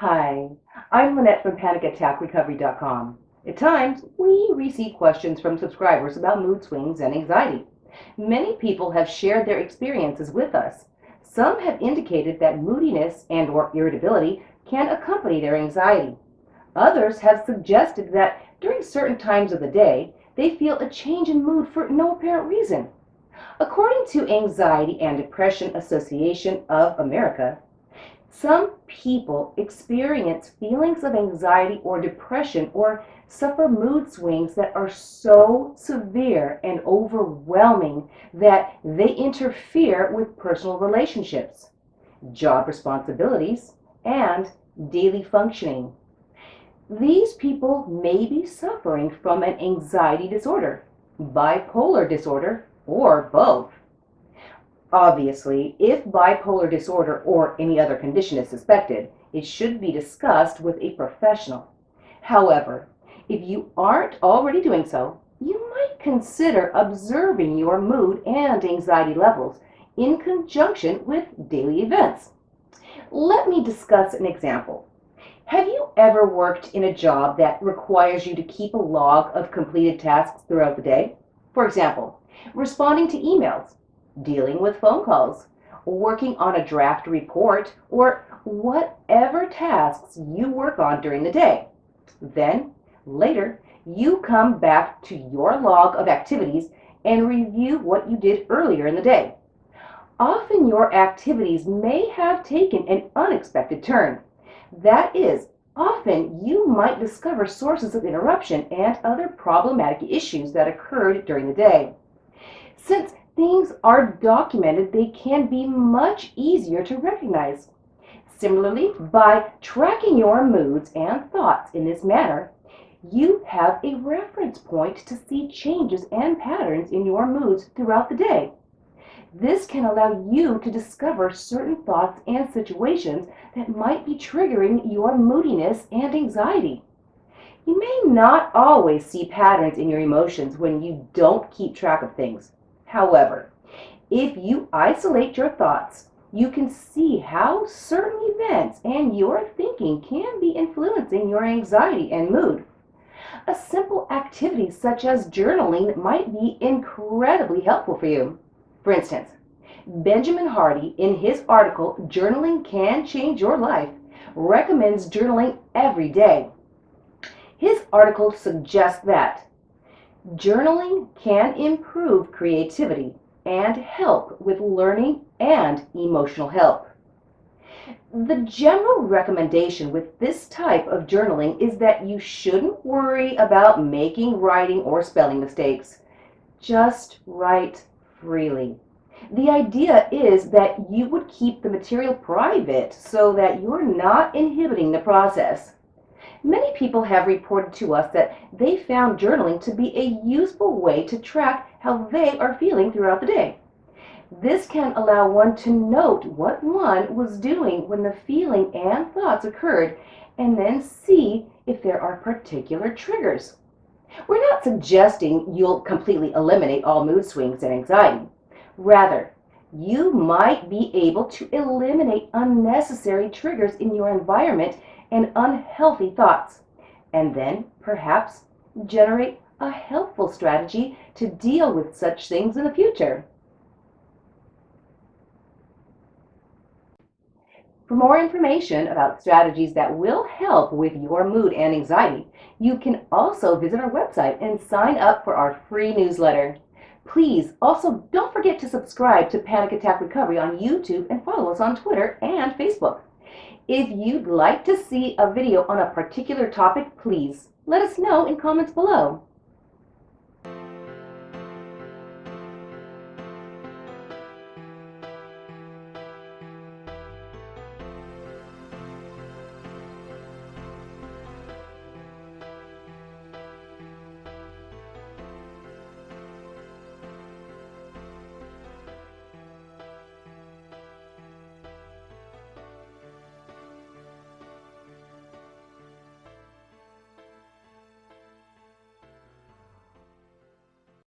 Hi, I'm Lynette from PanicAttackRecovery.com. At times, we receive questions from subscribers about mood swings and anxiety. Many people have shared their experiences with us. Some have indicated that moodiness and or irritability can accompany their anxiety. Others have suggested that during certain times of the day, they feel a change in mood for no apparent reason. According to Anxiety and Depression Association of America, some people experience feelings of anxiety or depression or suffer mood swings that are so severe and overwhelming that they interfere with personal relationships, job responsibilities, and daily functioning. These people may be suffering from an anxiety disorder, bipolar disorder, or both. Obviously, if bipolar disorder or any other condition is suspected, it should be discussed with a professional. However, if you aren't already doing so, you might consider observing your mood and anxiety levels in conjunction with daily events. Let me discuss an example. Have you ever worked in a job that requires you to keep a log of completed tasks throughout the day? For example, responding to emails, dealing with phone calls, working on a draft report, or whatever tasks you work on during the day. Then, later, you come back to your log of activities and review what you did earlier in the day. Often your activities may have taken an unexpected turn. That is, often you might discover sources of interruption and other problematic issues that occurred during the day. Since things are documented, they can be much easier to recognize. Similarly, by tracking your moods and thoughts in this manner, you have a reference point to see changes and patterns in your moods throughout the day. This can allow you to discover certain thoughts and situations that might be triggering your moodiness and anxiety. You may not always see patterns in your emotions when you don't keep track of things. However, if you isolate your thoughts, you can see how certain events and your thinking can be influencing your anxiety and mood. A simple activity such as journaling might be incredibly helpful for you. For instance, Benjamin Hardy, in his article Journaling Can Change Your Life, recommends journaling every day. His article suggests that Journaling can improve creativity and help with learning and emotional health. The general recommendation with this type of journaling is that you shouldn't worry about making writing or spelling mistakes. Just write freely. The idea is that you would keep the material private so that you're not inhibiting the process. Many people have reported to us that they found journaling to be a useful way to track how they are feeling throughout the day. This can allow one to note what one was doing when the feeling and thoughts occurred and then see if there are particular triggers. We're not suggesting you'll completely eliminate all mood swings and anxiety. Rather, you might be able to eliminate unnecessary triggers in your environment and unhealthy thoughts, and then perhaps generate a helpful strategy to deal with such things in the future. For more information about strategies that will help with your mood and anxiety, you can also visit our website and sign up for our free newsletter. Please also don't forget to subscribe to Panic Attack Recovery on YouTube and follow us on Twitter and Facebook. If you'd like to see a video on a particular topic, please let us know in comments below.